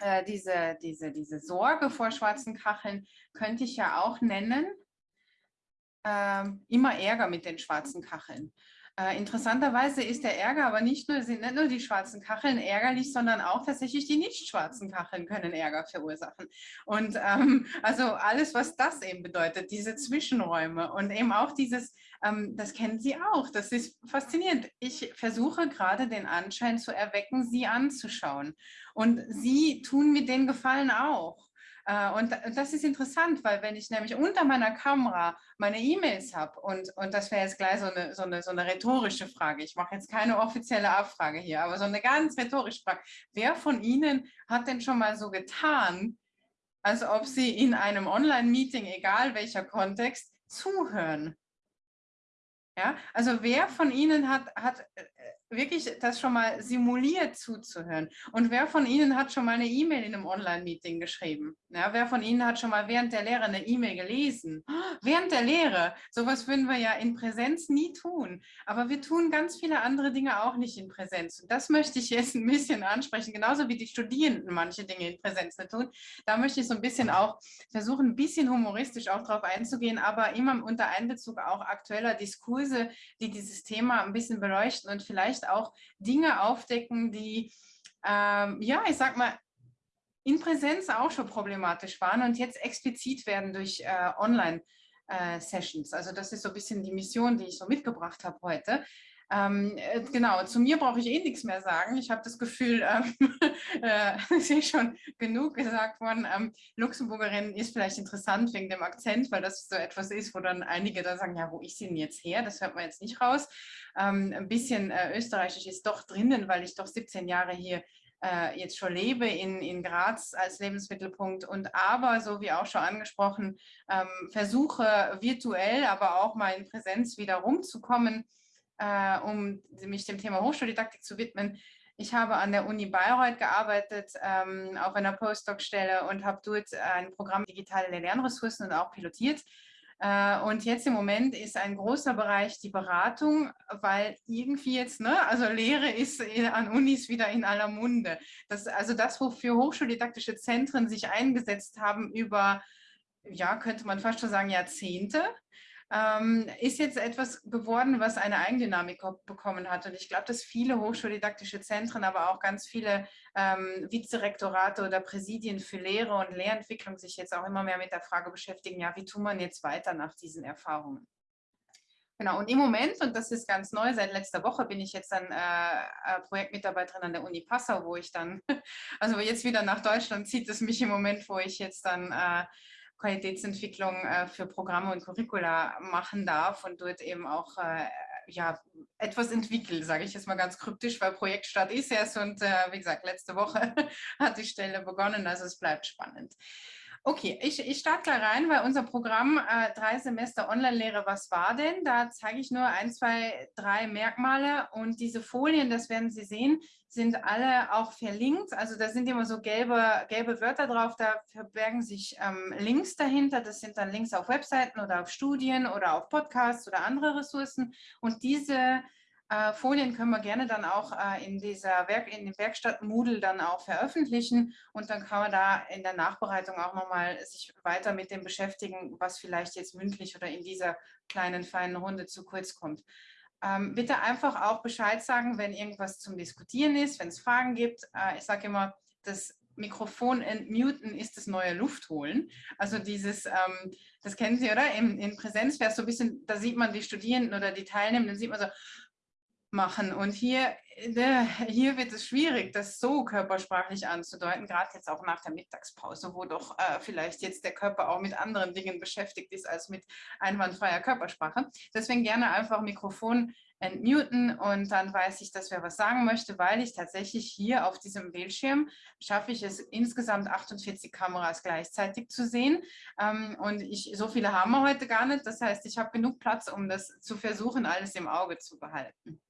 äh, diese, diese, diese Sorge vor schwarzen Kacheln könnte ich ja auch nennen, äh, immer Ärger mit den schwarzen Kacheln. Äh, interessanterweise ist der Ärger aber nicht nur, sind nicht nur die schwarzen Kacheln ärgerlich, sondern auch tatsächlich die nicht schwarzen Kacheln können Ärger verursachen. Und ähm, also alles, was das eben bedeutet, diese Zwischenräume und eben auch dieses, ähm, das kennen Sie auch, das ist faszinierend. Ich versuche gerade den Anschein zu erwecken, Sie anzuschauen. Und Sie tun mir den Gefallen auch. Äh, und das ist interessant, weil wenn ich nämlich unter meiner Kamera meine E-Mails habe und, und das wäre jetzt gleich so eine, so, eine, so eine rhetorische Frage, ich mache jetzt keine offizielle Abfrage hier, aber so eine ganz rhetorische Frage. Wer von Ihnen hat denn schon mal so getan, als ob Sie in einem Online-Meeting, egal welcher Kontext, zuhören? Ja, also wer von Ihnen hat, hat äh, wirklich das schon mal simuliert zuzuhören? Und wer von Ihnen hat schon mal eine E-Mail in einem Online-Meeting geschrieben? Ja, wer von Ihnen hat schon mal während der Lehre eine E-Mail gelesen? Während der Lehre, sowas würden wir ja in Präsenz nie tun. Aber wir tun ganz viele andere Dinge auch nicht in Präsenz. Und das möchte ich jetzt ein bisschen ansprechen, genauso wie die Studierenden manche Dinge in Präsenz nicht tun. Da möchte ich so ein bisschen auch versuchen, ein bisschen humoristisch auch drauf einzugehen, aber immer unter Einbezug auch aktueller Diskurse die dieses Thema ein bisschen beleuchten und vielleicht auch Dinge aufdecken, die, ähm, ja, ich sag mal, in Präsenz auch schon problematisch waren und jetzt explizit werden durch äh, Online-Sessions. Äh, also das ist so ein bisschen die Mission, die ich so mitgebracht habe heute, ähm, äh, genau, zu mir brauche ich eh nichts mehr sagen. Ich habe das Gefühl, ähm, äh, es ist schon genug gesagt worden. Ähm, Luxemburgerin ist vielleicht interessant wegen dem Akzent, weil das so etwas ist, wo dann einige da sagen, ja, wo ist sie denn jetzt her? Das hört man jetzt nicht raus. Ähm, ein bisschen äh, österreichisch ist doch drinnen, weil ich doch 17 Jahre hier äh, jetzt schon lebe in, in Graz als Lebensmittelpunkt und aber, so wie auch schon angesprochen, ähm, versuche virtuell, aber auch mal in Präsenz wieder rumzukommen äh, um mich dem Thema Hochschuldidaktik zu widmen. Ich habe an der Uni Bayreuth gearbeitet, ähm, auf einer Postdoc-Stelle und habe dort ein Programm digitale Lernressourcen und auch pilotiert. Äh, und jetzt im Moment ist ein großer Bereich die Beratung, weil irgendwie jetzt, ne, also Lehre ist an Unis wieder in aller Munde. Das, also das, wofür hochschuldidaktische Zentren sich eingesetzt haben über, ja, könnte man fast schon sagen, Jahrzehnte, ähm, ist jetzt etwas geworden, was eine Eigendynamik bekommen hat. Und ich glaube, dass viele hochschuldidaktische Zentren, aber auch ganz viele ähm, Vizerektorate oder Präsidien für Lehre und Lehrentwicklung sich jetzt auch immer mehr mit der Frage beschäftigen, ja, wie tut man jetzt weiter nach diesen Erfahrungen? Genau, und im Moment, und das ist ganz neu, seit letzter Woche bin ich jetzt dann äh, äh Projektmitarbeiterin an der Uni Passau, wo ich dann, also jetzt wieder nach Deutschland zieht es mich im Moment, wo ich jetzt dann äh, Qualitätsentwicklung äh, für Programme und Curricula machen darf und dort eben auch äh, ja, etwas entwickelt, sage ich jetzt mal ganz kryptisch, weil Projektstart ist erst und äh, wie gesagt, letzte Woche hat die Stelle begonnen, also es bleibt spannend. Okay, ich, ich starte gleich rein, weil unser Programm äh, drei Semester Online-Lehre, was war denn? Da zeige ich nur ein, zwei, drei Merkmale und diese Folien, das werden Sie sehen, sind alle auch verlinkt. Also da sind immer so gelbe, gelbe Wörter drauf, da verbergen sich ähm, Links dahinter. Das sind dann Links auf Webseiten oder auf Studien oder auf Podcasts oder andere Ressourcen. Und diese äh, Folien können wir gerne dann auch äh, in dieser Werk in dem Werkstatt Moodle dann auch veröffentlichen und dann kann man da in der Nachbereitung auch nochmal sich weiter mit dem beschäftigen, was vielleicht jetzt mündlich oder in dieser kleinen, feinen Runde zu kurz kommt. Ähm, bitte einfach auch Bescheid sagen, wenn irgendwas zum Diskutieren ist, wenn es Fragen gibt. Äh, ich sage immer, das Mikrofon entmuten ist das neue Luftholen. Also dieses, ähm, das kennen Sie, oder? In, in Präsenz wäre es so ein bisschen, da sieht man die Studierenden oder die Teilnehmenden, sieht man so, machen. Und hier, äh, hier wird es schwierig, das so körpersprachlich anzudeuten, gerade jetzt auch nach der Mittagspause, wo doch äh, vielleicht jetzt der Körper auch mit anderen Dingen beschäftigt ist als mit einwandfreier Körpersprache. Deswegen gerne einfach Mikrofon entmuten und dann weiß ich, dass wer was sagen möchte, weil ich tatsächlich hier auf diesem Bildschirm schaffe ich es insgesamt 48 Kameras gleichzeitig zu sehen ähm, und ich, so viele haben wir heute gar nicht. Das heißt, ich habe genug Platz, um das zu versuchen, alles im Auge zu behalten.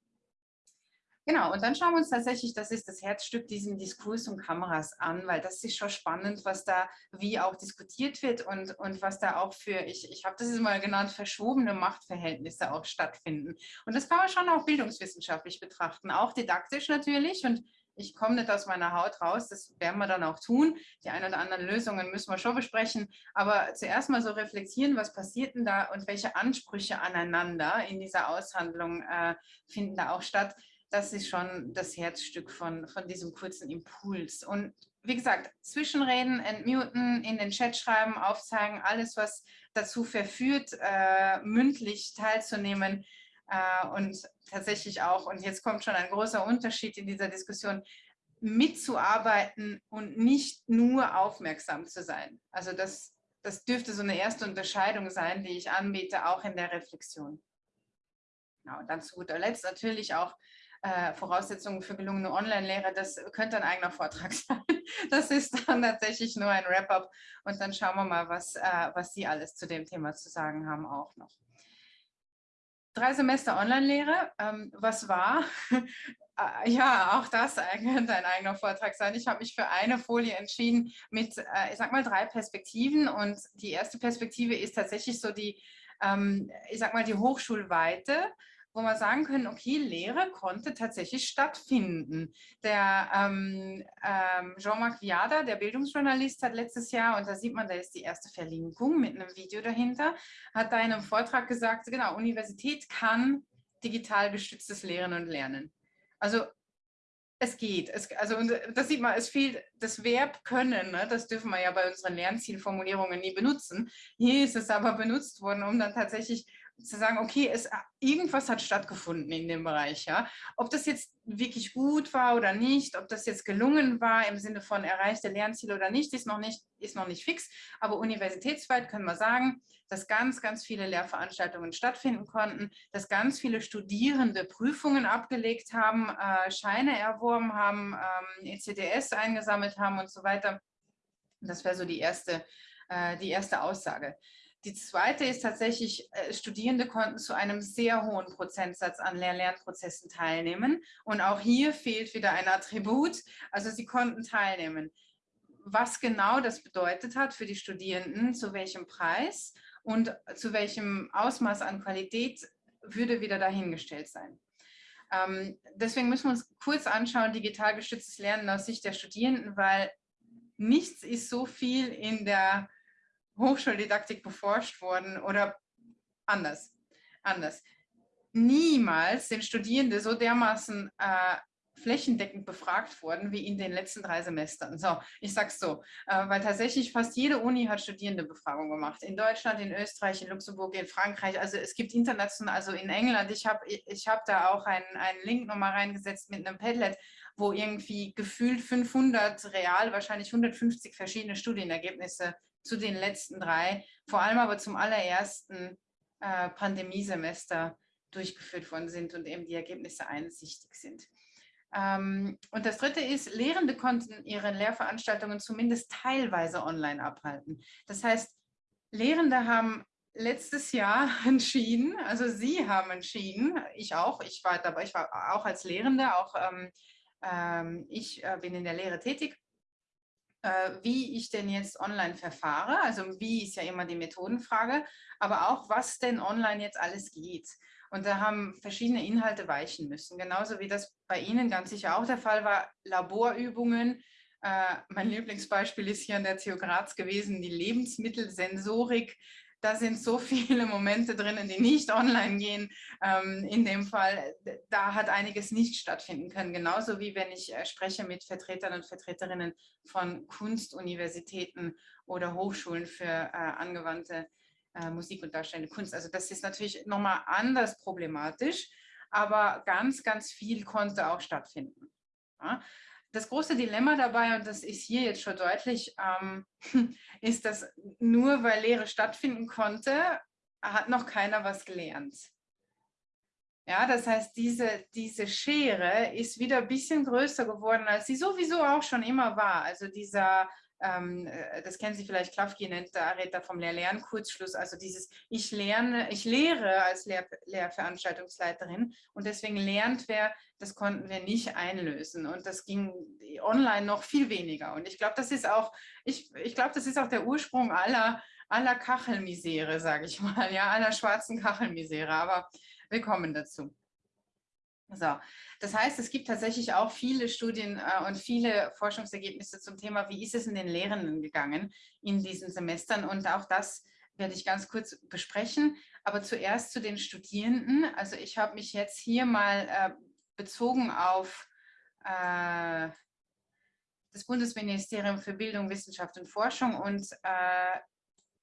Genau, und dann schauen wir uns tatsächlich, das ist das Herzstück, diesen Diskurs um Kameras an, weil das ist schon spannend, was da wie auch diskutiert wird und, und was da auch für, ich, ich habe das jetzt mal genannt, verschwobene Machtverhältnisse auch stattfinden. Und das kann man schon auch bildungswissenschaftlich betrachten, auch didaktisch natürlich und ich komme nicht aus meiner Haut raus, das werden wir dann auch tun. Die ein oder anderen Lösungen müssen wir schon besprechen, aber zuerst mal so reflektieren, was passiert denn da und welche Ansprüche aneinander in dieser Aushandlung äh, finden da auch statt. Das ist schon das Herzstück von, von diesem kurzen Impuls. Und wie gesagt, zwischenreden, entmuten, in den Chat schreiben, aufzeigen, alles, was dazu verführt, äh, mündlich teilzunehmen äh, und tatsächlich auch, und jetzt kommt schon ein großer Unterschied in dieser Diskussion, mitzuarbeiten und nicht nur aufmerksam zu sein. Also das, das dürfte so eine erste Unterscheidung sein, die ich anbiete, auch in der Reflexion. Genau, dann zu guter Letzt natürlich auch äh, Voraussetzungen für gelungene Online-Lehre, das könnte ein eigener Vortrag sein. Das ist dann tatsächlich nur ein Wrap-up und dann schauen wir mal, was, äh, was Sie alles zu dem Thema zu sagen haben auch noch. Drei Semester Online-Lehre, ähm, was war? Äh, ja, auch das könnte ein eigener Vortrag sein. Ich habe mich für eine Folie entschieden mit, äh, ich sag mal, drei Perspektiven und die erste Perspektive ist tatsächlich so die, ähm, ich sag mal, die Hochschulweite wo wir sagen können, okay, Lehre konnte tatsächlich stattfinden. Der ähm, ähm, Jean-Marc Viada, der Bildungsjournalist, hat letztes Jahr, und da sieht man, da ist die erste Verlinkung mit einem Video dahinter, hat da in einem Vortrag gesagt, genau, Universität kann digital gestütztes Lehren und Lernen. Also es geht. Es, also das sieht man, es fehlt das Verb können. Ne? Das dürfen wir ja bei unseren Lernzielformulierungen nie benutzen. Hier ist es aber benutzt worden, um dann tatsächlich zu sagen, okay, es, irgendwas hat stattgefunden in dem Bereich. Ja? Ob das jetzt wirklich gut war oder nicht, ob das jetzt gelungen war im Sinne von erreichte Lernziele oder nicht, ist noch nicht, ist noch nicht fix. Aber universitätsweit können wir sagen, dass ganz, ganz viele Lehrveranstaltungen stattfinden konnten, dass ganz viele Studierende Prüfungen abgelegt haben, äh, Scheine erworben haben, ähm, ECDS eingesammelt haben und so weiter. Das wäre so die erste, äh, die erste Aussage. Die zweite ist tatsächlich, äh, Studierende konnten zu einem sehr hohen Prozentsatz an Lehr-Lernprozessen teilnehmen. Und auch hier fehlt wieder ein Attribut. Also sie konnten teilnehmen. Was genau das bedeutet hat für die Studierenden, zu welchem Preis und zu welchem Ausmaß an Qualität, würde wieder dahingestellt sein. Ähm, deswegen müssen wir uns kurz anschauen, digital gestütztes Lernen aus Sicht der Studierenden, weil nichts ist so viel in der Hochschuldidaktik beforscht worden oder anders, anders. Niemals sind Studierende so dermaßen äh, flächendeckend befragt worden wie in den letzten drei Semestern. So, ich sag's so, äh, weil tatsächlich fast jede Uni hat Studierendebefragung gemacht. In Deutschland, in Österreich, in Luxemburg, in Frankreich. Also es gibt international, also in England. Ich habe ich hab da auch einen, einen Link nochmal reingesetzt mit einem Padlet, wo irgendwie gefühlt 500 real, wahrscheinlich 150 verschiedene Studienergebnisse zu den letzten drei, vor allem aber zum allerersten äh, Pandemiesemester durchgeführt worden sind und eben die Ergebnisse einsichtig sind. Ähm, und das Dritte ist, Lehrende konnten ihre Lehrveranstaltungen zumindest teilweise online abhalten. Das heißt, Lehrende haben letztes Jahr entschieden, also Sie haben entschieden, ich auch, ich war dabei, ich war auch als Lehrende, auch ähm, ähm, ich äh, bin in der Lehre tätig wie ich denn jetzt online verfahre. Also wie ist ja immer die Methodenfrage, aber auch, was denn online jetzt alles geht. Und da haben verschiedene Inhalte weichen müssen. Genauso wie das bei Ihnen ganz sicher auch der Fall war, Laborübungen. Äh, mein Lieblingsbeispiel ist hier an der TU Graz gewesen, die Lebensmittelsensorik da sind so viele Momente drinnen, die nicht online gehen. Ähm, in dem Fall, da hat einiges nicht stattfinden können. Genauso wie wenn ich äh, spreche mit Vertretern und Vertreterinnen von Kunstuniversitäten oder Hochschulen für äh, angewandte äh, Musik und darstellende Kunst. Also das ist natürlich nochmal anders problematisch, aber ganz, ganz viel konnte auch stattfinden. Ja? Das große Dilemma dabei, und das ist hier jetzt schon deutlich, ähm, ist, dass nur weil Lehre stattfinden konnte, hat noch keiner was gelernt. Ja, das heißt, diese, diese Schere ist wieder ein bisschen größer geworden, als sie sowieso auch schon immer war. Also dieser ähm, äh, das kennen Sie vielleicht, Klafki nennt da redet vom Lehr-Lern-Kurzschluss, also dieses ich lerne, ich lehre als Lehr Lehrveranstaltungsleiterin und deswegen lernt wer, das konnten wir nicht einlösen. Und das ging online noch viel weniger. Und ich glaube, das ist auch, ich, ich glaube, das ist auch der Ursprung aller, aller Kachelmisere, sage ich mal, ja, aller schwarzen Kachelmisere, aber wir kommen dazu. So, das heißt, es gibt tatsächlich auch viele Studien äh, und viele Forschungsergebnisse zum Thema, wie ist es in den Lehrenden gegangen in diesen Semestern und auch das werde ich ganz kurz besprechen. Aber zuerst zu den Studierenden. Also ich habe mich jetzt hier mal äh, bezogen auf äh, das Bundesministerium für Bildung, Wissenschaft und Forschung und äh,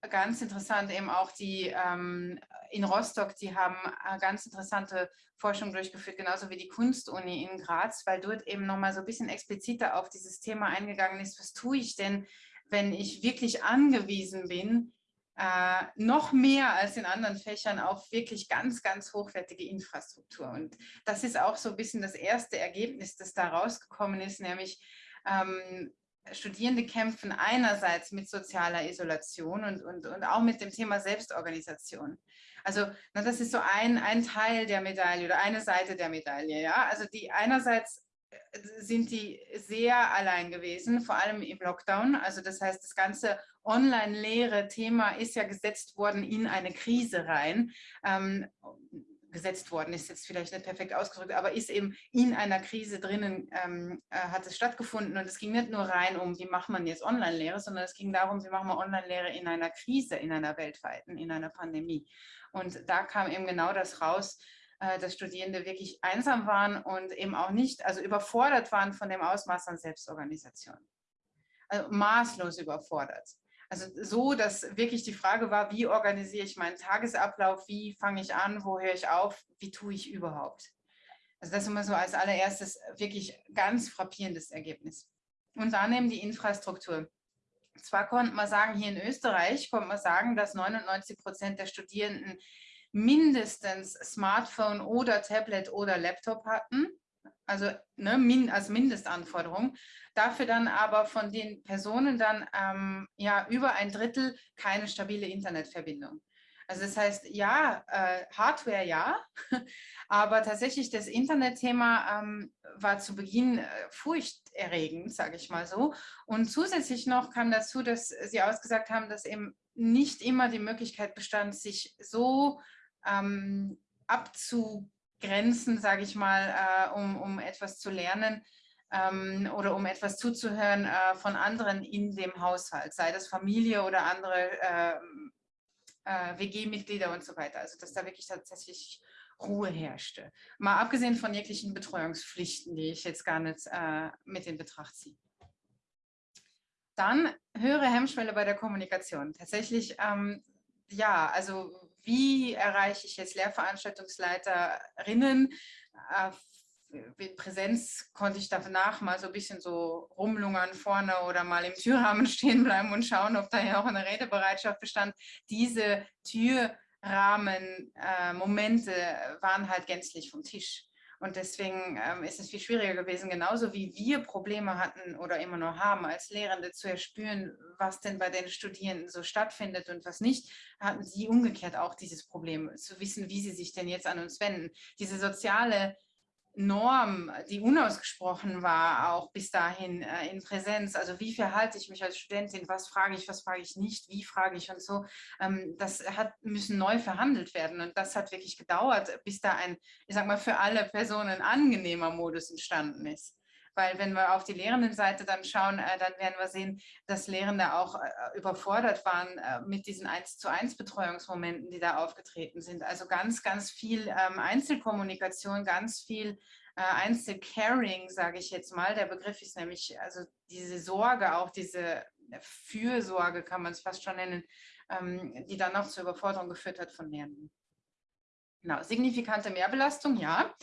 ganz interessant eben auch die ähm, in Rostock, die haben äh, ganz interessante Forschung durchgeführt, genauso wie die Kunstuni in Graz, weil dort eben nochmal so ein bisschen expliziter auf dieses Thema eingegangen ist, was tue ich denn, wenn ich wirklich angewiesen bin, äh, noch mehr als in anderen Fächern auf wirklich ganz, ganz hochwertige Infrastruktur. Und das ist auch so ein bisschen das erste Ergebnis, das da rausgekommen ist, nämlich ähm, Studierende kämpfen einerseits mit sozialer Isolation und, und, und auch mit dem Thema Selbstorganisation. Also na, das ist so ein, ein Teil der Medaille oder eine Seite der Medaille. Ja? Also die einerseits äh, sind die sehr allein gewesen, vor allem im Lockdown. Also das heißt, das ganze Online-Lehre-Thema ist ja gesetzt worden in eine Krise rein. Ähm, gesetzt worden ist jetzt vielleicht nicht perfekt ausgedrückt, aber ist eben in einer Krise drinnen, ähm, äh, hat es stattgefunden. Und es ging nicht nur rein um, wie macht man jetzt Online-Lehre, sondern es ging darum, wie machen wir Online-Lehre in einer Krise, in einer weltweiten, in einer Pandemie. Und da kam eben genau das raus, äh, dass Studierende wirklich einsam waren und eben auch nicht, also überfordert waren von dem Ausmaß an Selbstorganisation. Also maßlos überfordert. Also so, dass wirklich die Frage war, wie organisiere ich meinen Tagesablauf, wie fange ich an, wo höre ich auf, wie tue ich überhaupt. Also das ist immer so als allererstes wirklich ganz frappierendes Ergebnis. Und dann eben die Infrastruktur. Zwar konnte man sagen, hier in Österreich konnte man sagen, dass 99 Prozent der Studierenden mindestens Smartphone oder Tablet oder Laptop hatten also ne, min, als Mindestanforderung. Dafür dann aber von den Personen dann ähm, ja über ein Drittel keine stabile Internetverbindung. Also das heißt, ja, äh, Hardware ja, aber tatsächlich das Internetthema ähm, war zu Beginn äh, furchterregend, sage ich mal so. Und zusätzlich noch kam dazu, dass Sie ausgesagt haben, dass eben nicht immer die Möglichkeit bestand, sich so ähm, abzu Grenzen, sage ich mal, äh, um, um etwas zu lernen ähm, oder um etwas zuzuhören äh, von anderen in dem Haushalt, sei das Familie oder andere ähm, äh, WG-Mitglieder und so weiter. Also dass da wirklich tatsächlich Ruhe herrschte. Mal abgesehen von jeglichen Betreuungspflichten, die ich jetzt gar nicht äh, mit in Betracht ziehe. Dann höhere Hemmschwelle bei der Kommunikation. Tatsächlich, ähm, ja, also wie erreiche ich jetzt Lehrveranstaltungsleiterinnen? Äh, in Präsenz konnte ich danach mal so ein bisschen so rumlungern vorne oder mal im Türrahmen stehen bleiben und schauen, ob da ja auch eine Redebereitschaft bestand. Diese Türrahmen-Momente äh, waren halt gänzlich vom Tisch. Und deswegen ähm, ist es viel schwieriger gewesen, genauso wie wir Probleme hatten oder immer noch haben, als Lehrende zu erspüren, was denn bei den Studierenden so stattfindet und was nicht, hatten sie umgekehrt auch dieses Problem, zu wissen, wie sie sich denn jetzt an uns wenden. Diese soziale Norm, die unausgesprochen war, auch bis dahin äh, in Präsenz. Also wie verhalte ich mich als Studentin, was frage ich, was frage ich nicht, wie frage ich und so. Ähm, das hat, müssen neu verhandelt werden und das hat wirklich gedauert, bis da ein, ich sag mal, für alle Personen angenehmer Modus entstanden ist. Weil wenn wir auf die Lehrendenseite dann schauen, äh, dann werden wir sehen, dass Lehrende auch äh, überfordert waren äh, mit diesen 1 zu 1 Betreuungsmomenten, die da aufgetreten sind. Also ganz, ganz viel ähm, Einzelkommunikation, ganz viel Einzelcaring, sage ich jetzt mal. Der Begriff ist nämlich, also diese Sorge, auch diese Fürsorge kann man es fast schon nennen, ähm, die dann noch zur Überforderung geführt hat von Lehrenden. Genau, signifikante Mehrbelastung, ja.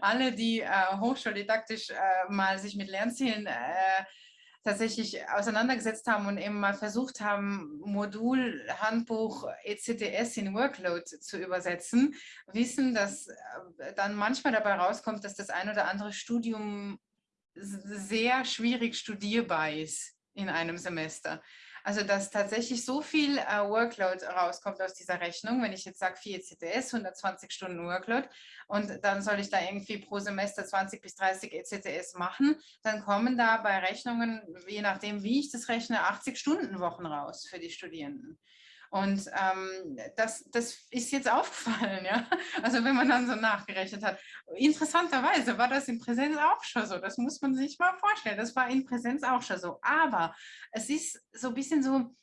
Alle, die äh, hochschuldidaktisch äh, mal sich mit Lernzielen äh, tatsächlich auseinandergesetzt haben und eben mal versucht haben, Modul, Handbuch, ECTS in Workload zu übersetzen, wissen, dass äh, dann manchmal dabei rauskommt, dass das ein oder andere Studium sehr schwierig studierbar ist in einem Semester. Also dass tatsächlich so viel äh, Workload rauskommt aus dieser Rechnung, wenn ich jetzt sage 4 ECTS, 120 Stunden Workload und dann soll ich da irgendwie pro Semester 20 bis 30 ECTS machen, dann kommen da bei Rechnungen, je nachdem wie ich das rechne, 80 Stunden Wochen raus für die Studierenden. Und ähm, das, das ist jetzt aufgefallen, ja. Also wenn man dann so nachgerechnet hat. Interessanterweise war das in Präsenz auch schon so. Das muss man sich mal vorstellen. Das war in Präsenz auch schon so. Aber es ist so ein bisschen so,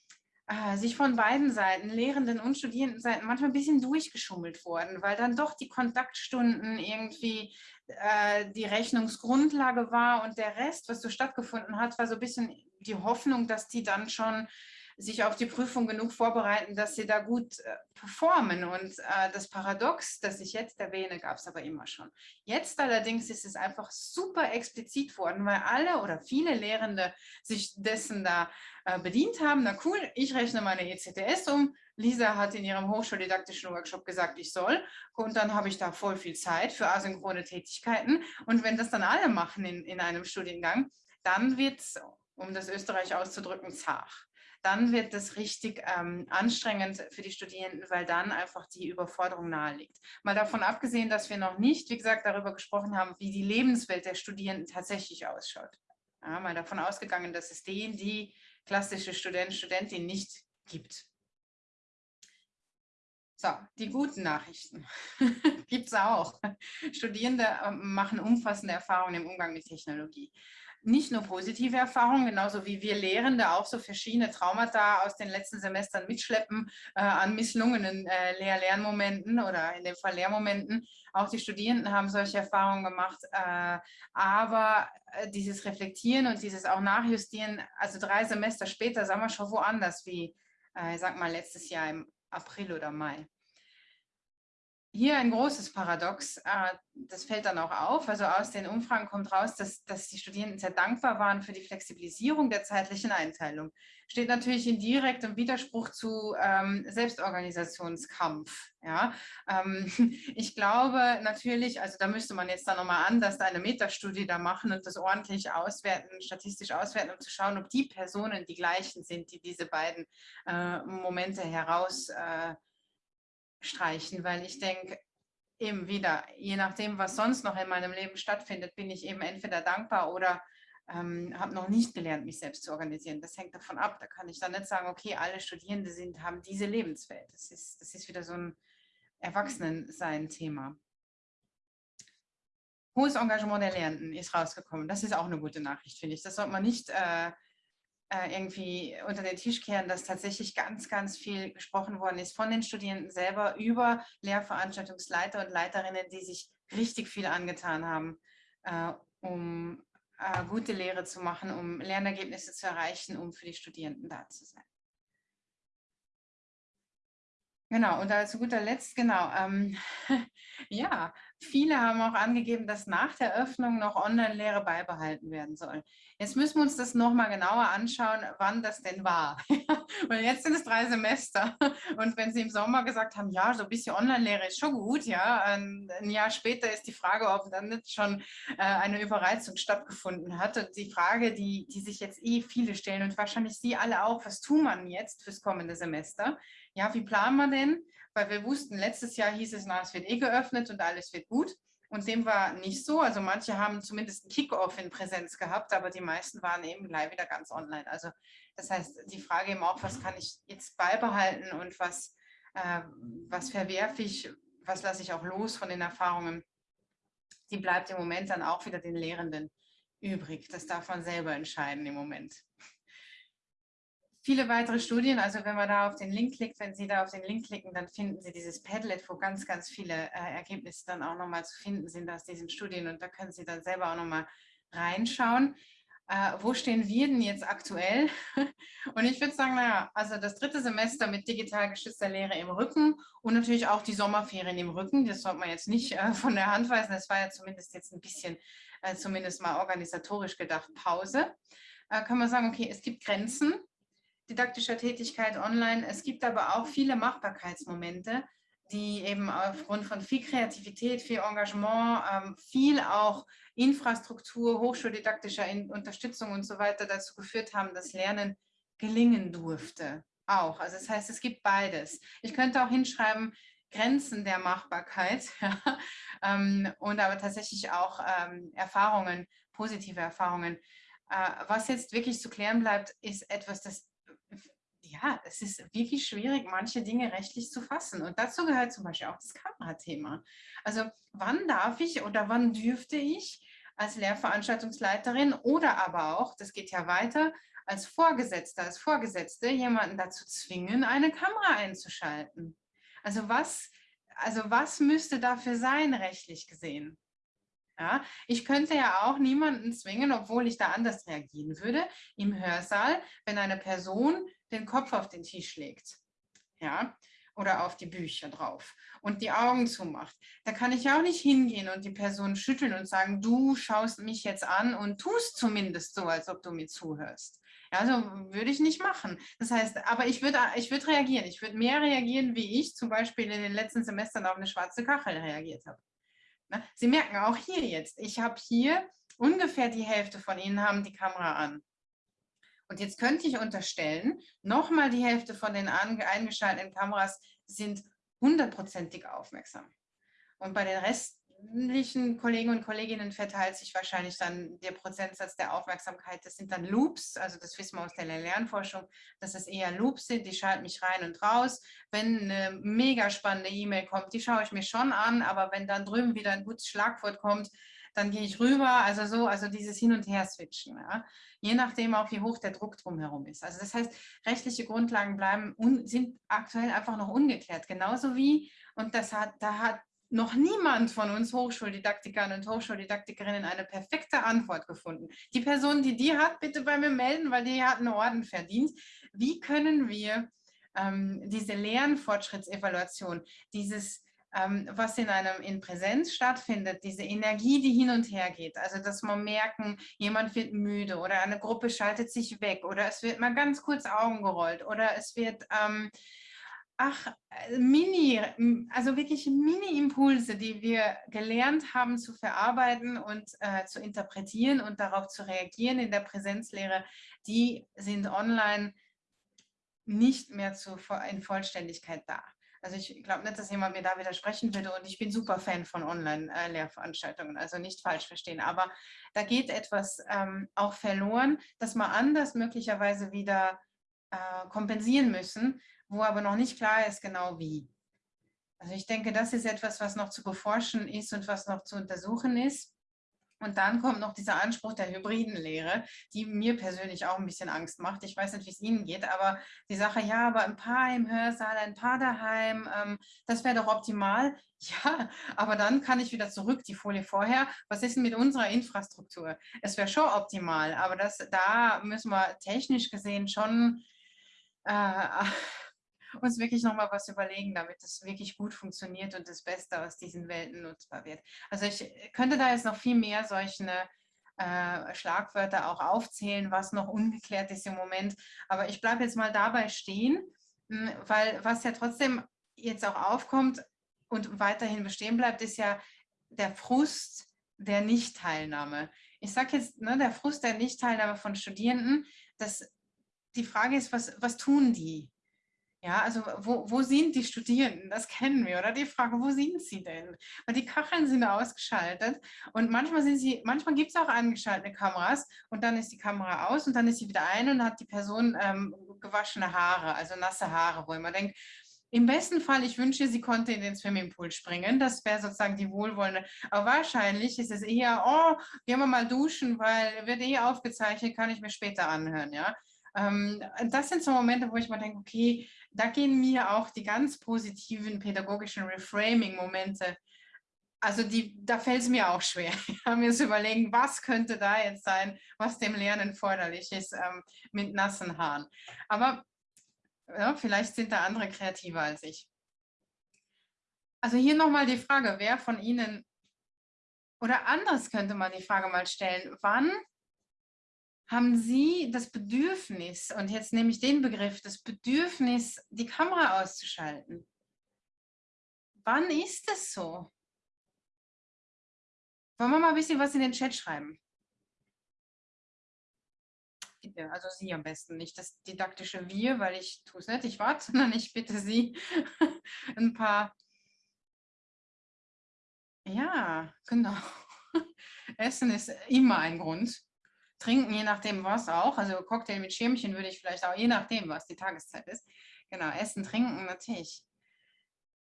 äh, sich von beiden Seiten, Lehrenden und Studierendenseiten, manchmal ein bisschen durchgeschummelt worden, weil dann doch die Kontaktstunden irgendwie äh, die Rechnungsgrundlage war und der Rest, was so stattgefunden hat, war so ein bisschen die Hoffnung, dass die dann schon sich auf die Prüfung genug vorbereiten, dass sie da gut äh, performen. Und äh, das Paradox, das ich jetzt erwähne, gab es aber immer schon. Jetzt allerdings ist es einfach super explizit worden, weil alle oder viele Lehrende sich dessen da äh, bedient haben. Na cool, ich rechne meine ECTS um. Lisa hat in ihrem hochschuldidaktischen Workshop gesagt, ich soll. Und dann habe ich da voll viel Zeit für asynchrone Tätigkeiten. Und wenn das dann alle machen in, in einem Studiengang, dann wird es, um das Österreich auszudrücken, zart dann wird das richtig ähm, anstrengend für die Studierenden, weil dann einfach die Überforderung nahe liegt. Mal davon abgesehen, dass wir noch nicht, wie gesagt, darüber gesprochen haben, wie die Lebenswelt der Studierenden tatsächlich ausschaut. Ja, mal davon ausgegangen, dass es den, die klassische Student, Studentin nicht gibt. So, die guten Nachrichten gibt es auch. Studierende ähm, machen umfassende Erfahrungen im Umgang mit Technologie nicht nur positive Erfahrungen, genauso wie wir Lehrende auch so verschiedene Traumata aus den letzten Semestern mitschleppen äh, an misslungenen äh, Lehr-Lernmomenten oder in dem Fall Lehrmomenten. Auch die Studierenden haben solche Erfahrungen gemacht. Äh, aber äh, dieses Reflektieren und dieses auch Nachjustieren, also drei Semester später, sagen wir schon woanders wie, äh, ich sag mal, letztes Jahr im April oder Mai hier ein großes Paradox, äh, das fällt dann auch auf. Also aus den Umfragen kommt raus, dass, dass die Studierenden sehr dankbar waren für die Flexibilisierung der zeitlichen Einteilung. Steht natürlich in direktem Widerspruch zu ähm, Selbstorganisationskampf. Ja? Ähm, ich glaube natürlich, also da müsste man jetzt dann nochmal anders eine Metastudie da machen und das ordentlich auswerten, statistisch auswerten, um zu schauen, ob die Personen die gleichen sind, die diese beiden äh, Momente heraus äh, streichen, weil ich denke, eben wieder, je nachdem, was sonst noch in meinem Leben stattfindet, bin ich eben entweder dankbar oder ähm, habe noch nicht gelernt, mich selbst zu organisieren. Das hängt davon ab. Da kann ich dann nicht sagen, okay, alle Studierende sind, haben diese Lebenswelt. Das ist, das ist wieder so ein Erwachsenensein-Thema. Hohes Engagement der Lehrenden ist rausgekommen. Das ist auch eine gute Nachricht, finde ich. Das sollte man nicht äh, irgendwie unter den Tisch kehren, dass tatsächlich ganz, ganz viel gesprochen worden ist von den Studierenden selber über Lehrveranstaltungsleiter und Leiterinnen, die sich richtig viel angetan haben, äh, um äh, gute Lehre zu machen, um Lernergebnisse zu erreichen, um für die Studierenden da zu sein. Genau, und zu guter Letzt, genau, ähm, ja, viele haben auch angegeben, dass nach der Öffnung noch Online-Lehre beibehalten werden soll. Jetzt müssen wir uns das nochmal genauer anschauen, wann das denn war. Weil jetzt sind es drei Semester. Und wenn Sie im Sommer gesagt haben, ja, so ein bisschen Online-Lehre ist schon gut, ja, ein, Jahr später ist die Frage, ob dann nicht schon äh, eine Überreizung stattgefunden hat. Und die Frage, die, die sich jetzt eh viele stellen und wahrscheinlich Sie alle auch, was tut man jetzt fürs kommende Semester? Ja, wie planen wir denn? Weil wir wussten, letztes Jahr hieß es, na, es wird eh geöffnet und alles wird gut. Und dem war nicht so. Also manche haben zumindest einen Kickoff in Präsenz gehabt, aber die meisten waren eben gleich wieder ganz online. Also das heißt, die Frage eben auch, was kann ich jetzt beibehalten und was, äh, was verwerfe ich, was lasse ich auch los von den Erfahrungen, die bleibt im Moment dann auch wieder den Lehrenden übrig. Das darf man selber entscheiden im Moment viele weitere Studien, also wenn man da auf den Link klickt, wenn Sie da auf den Link klicken, dann finden Sie dieses Padlet, wo ganz, ganz viele äh, Ergebnisse dann auch nochmal zu finden sind aus diesen Studien und da können Sie dann selber auch nochmal reinschauen. Äh, wo stehen wir denn jetzt aktuell? und ich würde sagen, naja, also das dritte Semester mit digital geschützter Lehre im Rücken und natürlich auch die Sommerferien im Rücken. Das sollte man jetzt nicht äh, von der Hand weisen. Das war ja zumindest jetzt ein bisschen, äh, zumindest mal organisatorisch gedacht, Pause. Äh, kann man sagen, okay, es gibt Grenzen didaktischer Tätigkeit online. Es gibt aber auch viele Machbarkeitsmomente, die eben aufgrund von viel Kreativität, viel Engagement, ähm, viel auch Infrastruktur, hochschuldidaktischer Unterstützung und so weiter dazu geführt haben, dass Lernen gelingen durfte. Auch. Also das heißt, es gibt beides. Ich könnte auch hinschreiben, Grenzen der Machbarkeit ähm, und aber tatsächlich auch ähm, Erfahrungen, positive Erfahrungen. Äh, was jetzt wirklich zu klären bleibt, ist etwas, das ja, es ist wirklich schwierig, manche Dinge rechtlich zu fassen. Und dazu gehört zum Beispiel auch das Kamerathema. Also wann darf ich oder wann dürfte ich als Lehrveranstaltungsleiterin oder aber auch, das geht ja weiter, als Vorgesetzter, als Vorgesetzte jemanden dazu zwingen, eine Kamera einzuschalten. Also was, also was müsste dafür sein, rechtlich gesehen? Ja, ich könnte ja auch niemanden zwingen, obwohl ich da anders reagieren würde, im Hörsaal, wenn eine Person den Kopf auf den Tisch legt. Ja, oder auf die Bücher drauf und die Augen zumacht. Da kann ich ja auch nicht hingehen und die Person schütteln und sagen, du schaust mich jetzt an und tust zumindest so, als ob du mir zuhörst. Ja, also würde ich nicht machen. Das heißt, aber ich würde ich würd reagieren. Ich würde mehr reagieren, wie ich zum Beispiel in den letzten Semestern auf eine schwarze Kachel reagiert habe. Ne? Sie merken auch hier jetzt, ich habe hier ungefähr die Hälfte von Ihnen haben die Kamera an. Und jetzt könnte ich unterstellen, nochmal die Hälfte von den eingeschalteten Kameras sind hundertprozentig aufmerksam. Und bei den restlichen Kollegen und Kolleginnen verteilt sich wahrscheinlich dann der Prozentsatz der Aufmerksamkeit. Das sind dann Loops, also das wissen wir aus der Lernforschung, dass es eher Loops sind, die schalten mich rein und raus. Wenn eine mega spannende E-Mail kommt, die schaue ich mir schon an, aber wenn dann drüben wieder ein gutes Schlagwort kommt, dann gehe ich rüber, also so, also dieses Hin- und Her-Switchen, ja? je nachdem auch, wie hoch der Druck drumherum ist. Also das heißt, rechtliche Grundlagen bleiben, sind aktuell einfach noch ungeklärt, genauso wie, und das hat, da hat noch niemand von uns Hochschuldidaktikern und Hochschuldidaktikerinnen eine perfekte Antwort gefunden. Die Person, die die hat, bitte bei mir melden, weil die hat einen Orden verdient. Wie können wir ähm, diese Lernfortschrittsevaluation, dieses was in einem in Präsenz stattfindet, diese Energie, die hin und her geht, also dass man merken, jemand wird müde oder eine Gruppe schaltet sich weg oder es wird mal ganz kurz Augen gerollt oder es wird, ähm, ach, äh, Mini, also wirklich Mini-Impulse, die wir gelernt haben zu verarbeiten und äh, zu interpretieren und darauf zu reagieren in der Präsenzlehre, die sind online nicht mehr zu, in Vollständigkeit da. Also ich glaube nicht, dass jemand mir da widersprechen würde und ich bin super Fan von Online-Lehrveranstaltungen, also nicht falsch verstehen. Aber da geht etwas ähm, auch verloren, dass wir anders möglicherweise wieder äh, kompensieren müssen, wo aber noch nicht klar ist genau wie. Also ich denke, das ist etwas, was noch zu beforschen ist und was noch zu untersuchen ist. Und dann kommt noch dieser Anspruch der hybriden Lehre, die mir persönlich auch ein bisschen Angst macht. Ich weiß nicht, wie es Ihnen geht, aber die Sache, ja, aber ein paar im Hörsaal, ein paar daheim, ähm, das wäre doch optimal. Ja, aber dann kann ich wieder zurück, die Folie vorher. Was ist denn mit unserer Infrastruktur? Es wäre schon optimal, aber das, da müssen wir technisch gesehen schon äh, uns wirklich nochmal was überlegen, damit es wirklich gut funktioniert und das Beste aus diesen Welten nutzbar wird. Also ich könnte da jetzt noch viel mehr solche äh, Schlagwörter auch aufzählen, was noch ungeklärt ist im Moment. Aber ich bleibe jetzt mal dabei stehen, hm, weil was ja trotzdem jetzt auch aufkommt und weiterhin bestehen bleibt, ist ja der Frust der Nichtteilnahme. Ich sage jetzt, ne, der Frust der Nichtteilnahme von Studierenden, das, die Frage ist, was, was tun die? Ja, also wo, wo sind die Studierenden? Das kennen wir, oder? Die Frage, wo sind sie denn? Weil die Kacheln sind ausgeschaltet und manchmal sind sie, manchmal gibt es auch angeschaltete Kameras und dann ist die Kamera aus und dann ist sie wieder ein und hat die Person ähm, gewaschene Haare, also nasse Haare, wo man denkt, im besten Fall, ich wünsche, sie konnte in den Swimmingpool springen. Das wäre sozusagen die wohlwollende. Aber wahrscheinlich ist es eher, oh, gehen wir mal duschen, weil wird eh aufgezeichnet, kann ich mir später anhören. Ja, ähm, das sind so Momente, wo ich mal denke, okay, da gehen mir auch die ganz positiven pädagogischen Reframing-Momente, also die, da fällt es mir auch schwer, mir zu überlegen, was könnte da jetzt sein, was dem Lernen förderlich ist ähm, mit nassen Haaren. Aber ja, vielleicht sind da andere kreativer als ich. Also hier nochmal die Frage, wer von Ihnen, oder anders könnte man die Frage mal stellen, wann haben Sie das Bedürfnis, und jetzt nehme ich den Begriff, das Bedürfnis, die Kamera auszuschalten? Wann ist es so? Wollen wir mal ein bisschen was in den Chat schreiben? Also Sie am besten, nicht das didaktische Wir, weil ich tue es nicht, ich warte, sondern ich bitte Sie ein paar. Ja, genau. Essen ist immer ein Grund trinken, je nachdem was auch. Also Cocktail mit Schirmchen würde ich vielleicht auch, je nachdem, was die Tageszeit ist. Genau, essen, trinken natürlich.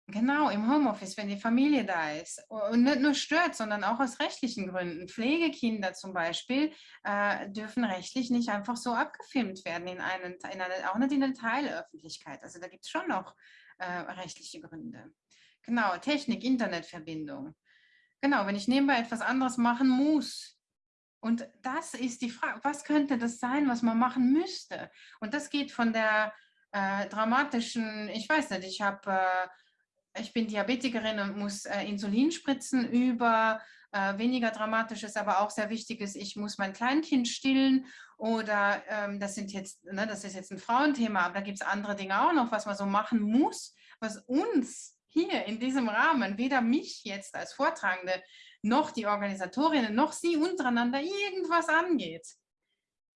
Genau, im Homeoffice, wenn die Familie da ist. Und nicht nur stört, sondern auch aus rechtlichen Gründen. Pflegekinder zum Beispiel äh, dürfen rechtlich nicht einfach so abgefilmt werden, in einen, in eine, auch nicht in der Teilöffentlichkeit. Also da gibt es schon noch äh, rechtliche Gründe. Genau, Technik, Internetverbindung. Genau, wenn ich nebenbei etwas anderes machen muss. Und das ist die Frage, was könnte das sein, was man machen müsste? Und das geht von der äh, dramatischen, ich weiß nicht, ich habe äh, ich bin Diabetikerin und muss äh, Insulin spritzen über äh, weniger dramatisches, aber auch sehr wichtiges, ich muss mein Kleinkind stillen oder ähm, das sind jetzt, ne, das ist jetzt ein Frauenthema, aber da gibt es andere Dinge auch noch, was man so machen muss, was uns hier in diesem Rahmen, weder mich jetzt als Vortragende, noch die Organisatorinnen, noch sie untereinander irgendwas angeht.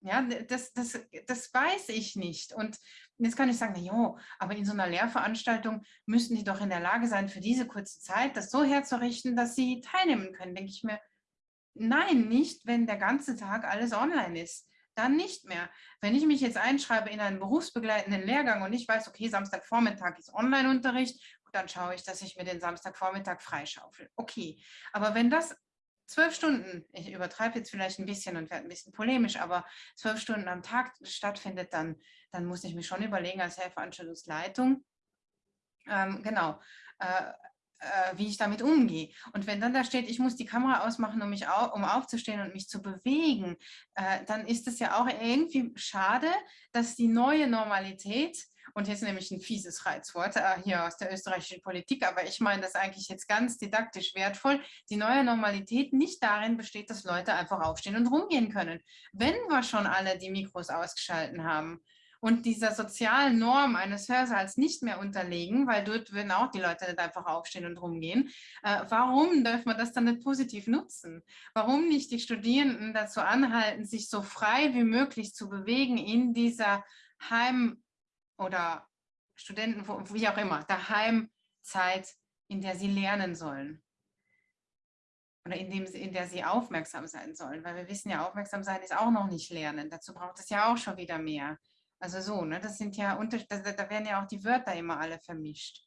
Ja, das, das, das weiß ich nicht. Und jetzt kann ich sagen, na jo, aber in so einer Lehrveranstaltung müssten die doch in der Lage sein, für diese kurze Zeit das so herzurichten, dass sie teilnehmen können. Denke ich mir, nein, nicht, wenn der ganze Tag alles online ist. Dann nicht mehr. Wenn ich mich jetzt einschreibe in einen berufsbegleitenden Lehrgang und ich weiß, okay, Samstagvormittag ist Online-Unterricht, dann schaue ich, dass ich mir den Samstagvormittag freischaufel. Okay, aber wenn das zwölf Stunden, ich übertreibe jetzt vielleicht ein bisschen und werde ein bisschen polemisch, aber zwölf Stunden am Tag stattfindet, dann, dann muss ich mich schon überlegen als Helferanstellungsleitung, ähm, genau, äh, äh, wie ich damit umgehe. Und wenn dann da steht, ich muss die Kamera ausmachen, um, mich au um aufzustehen und mich zu bewegen, äh, dann ist es ja auch irgendwie schade, dass die neue Normalität und jetzt nämlich ein fieses Reizwort äh, hier aus der österreichischen Politik, aber ich meine das eigentlich jetzt ganz didaktisch wertvoll. Die neue Normalität nicht darin besteht, dass Leute einfach aufstehen und rumgehen können. Wenn wir schon alle die Mikros ausgeschalten haben, und dieser sozialen Norm eines Hörsaals nicht mehr unterlegen, weil dort würden auch die Leute nicht einfach aufstehen und rumgehen. Äh, warum dürfen wir das dann nicht positiv nutzen? Warum nicht die Studierenden dazu anhalten, sich so frei wie möglich zu bewegen in dieser Heim- oder Studenten, wie auch immer, daheim Zeit, in der sie lernen sollen. Oder in, dem, in der sie aufmerksam sein sollen. Weil wir wissen ja, aufmerksam sein ist auch noch nicht lernen. Dazu braucht es ja auch schon wieder mehr. Also so, ne? das sind ja, da, da werden ja auch die Wörter immer alle vermischt.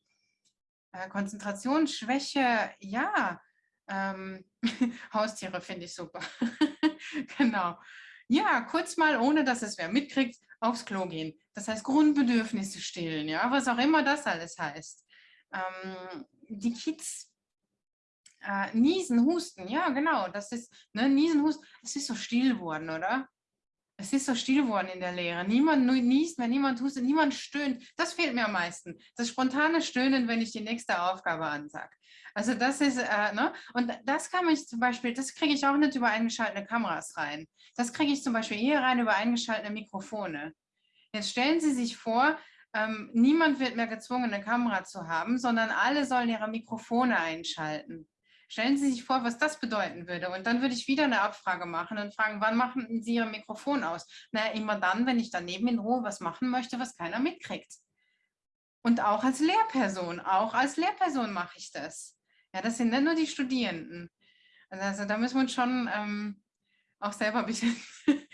Äh, Konzentrationsschwäche, ja. Ähm, Haustiere finde ich super. genau. Ja, kurz mal, ohne dass es wer mitkriegt, aufs Klo gehen. Das heißt Grundbedürfnisse stillen, ja, was auch immer das alles heißt. Ähm, die Kids äh, niesen, husten, ja genau, das ist, ne, niesen, husten, es ist so still worden, oder? Es ist so still worden in der Lehre. Niemand niest mehr, niemand hustet, niemand stöhnt. Das fehlt mir am meisten. Das spontane Stöhnen, wenn ich die nächste Aufgabe ansage. Also das ist, äh, ne? Und das kann ich zum Beispiel, das kriege ich auch nicht über eingeschaltete Kameras rein. Das kriege ich zum Beispiel eher rein über eingeschaltete Mikrofone. Jetzt stellen Sie sich vor, ähm, niemand wird mehr gezwungen, eine Kamera zu haben, sondern alle sollen ihre Mikrofone einschalten. Stellen Sie sich vor, was das bedeuten würde. Und dann würde ich wieder eine Abfrage machen und fragen, wann machen Sie Ihr Mikrofon aus? Na, immer dann, wenn ich daneben in Ruhe was machen möchte, was keiner mitkriegt. Und auch als Lehrperson, auch als Lehrperson mache ich das. Ja, das sind nicht nur die Studierenden. Also da müssen wir uns schon ähm, auch selber ein bisschen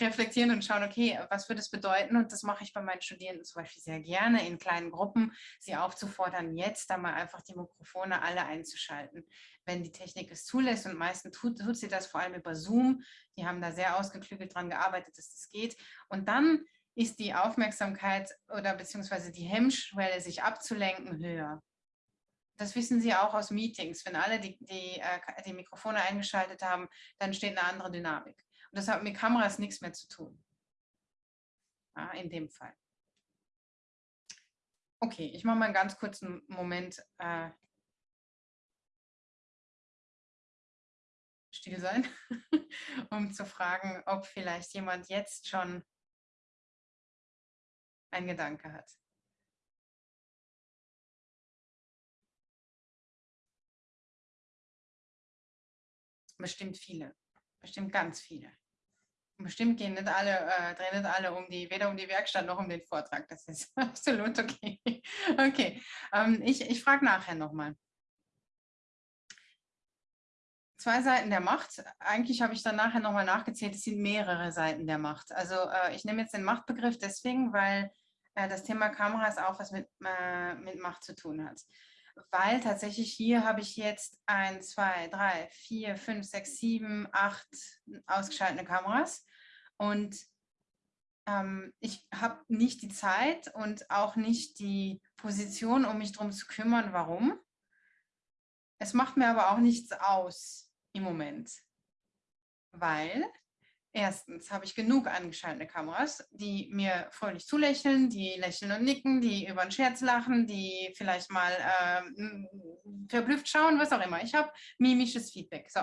reflektieren und schauen, okay, was würde es bedeuten? Und das mache ich bei meinen Studierenden zum Beispiel sehr gerne, in kleinen Gruppen, sie aufzufordern, jetzt da mal einfach die Mikrofone alle einzuschalten, wenn die Technik es zulässt. Und meistens tut, tut sie das vor allem über Zoom. Die haben da sehr ausgeklügelt dran gearbeitet, dass das geht. Und dann ist die Aufmerksamkeit oder beziehungsweise die Hemmschwelle, sich abzulenken, höher. Das wissen Sie auch aus Meetings. Wenn alle die, die, äh, die Mikrofone eingeschaltet haben, dann steht eine andere Dynamik. Und das hat mit Kameras nichts mehr zu tun. Ja, in dem Fall. Okay, ich mache mal einen ganz kurzen Moment äh, still sein, um zu fragen, ob vielleicht jemand jetzt schon einen Gedanke hat. Bestimmt viele, bestimmt ganz viele. Bestimmt gehen nicht alle, äh, drehen nicht alle um die, weder um die Werkstatt noch um den Vortrag. Das ist absolut okay. Okay, ähm, ich, ich frage nachher nochmal. zwei Seiten der Macht. Eigentlich habe ich dann nachher nochmal nachgezählt, es sind mehrere Seiten der Macht. Also äh, ich nehme jetzt den Machtbegriff deswegen, weil äh, das Thema Kameras auch was mit, äh, mit Macht zu tun hat. Weil tatsächlich hier habe ich jetzt ein, zwei, drei, vier, fünf, sechs, sieben, acht ausgeschaltete Kameras und ähm, ich habe nicht die Zeit und auch nicht die Position, um mich darum zu kümmern, warum. Es macht mir aber auch nichts aus im Moment, weil erstens habe ich genug angeschaltete Kameras, die mir fröhlich zulächeln, die lächeln und nicken, die über einen Scherz lachen, die vielleicht mal äh, verblüfft schauen, was auch immer. Ich habe mimisches Feedback. So,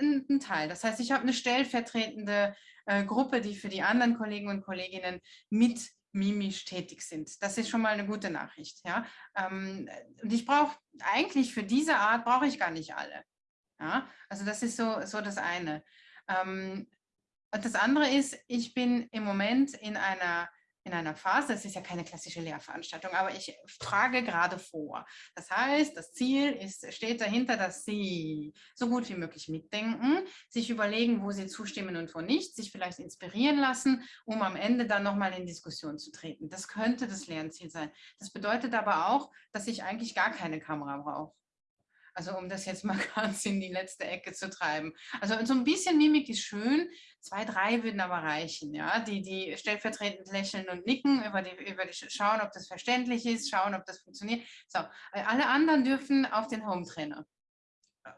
ein, Teil. Das heißt, ich habe eine stellvertretende äh, Gruppe, die für die anderen Kollegen und Kolleginnen mit mimisch tätig sind. Das ist schon mal eine gute Nachricht. Ja? Ähm, und ich brauche eigentlich für diese Art brauche ich gar nicht alle. Ja? Also das ist so, so das eine. Ähm, und das andere ist, ich bin im Moment in einer in einer Phase, das ist ja keine klassische Lehrveranstaltung, aber ich frage gerade vor. Das heißt, das Ziel ist, steht dahinter, dass Sie so gut wie möglich mitdenken, sich überlegen, wo Sie zustimmen und wo nicht, sich vielleicht inspirieren lassen, um am Ende dann nochmal in Diskussion zu treten. Das könnte das Lernziel sein. Das bedeutet aber auch, dass ich eigentlich gar keine Kamera brauche. Also um das jetzt mal ganz in die letzte Ecke zu treiben. Also so ein bisschen Mimik ist schön, zwei, drei würden aber reichen. Ja? Die, die stellvertretend lächeln und nicken, über die, über die schauen, ob das verständlich ist, schauen, ob das funktioniert. So, alle anderen dürfen auf den Home-Trainer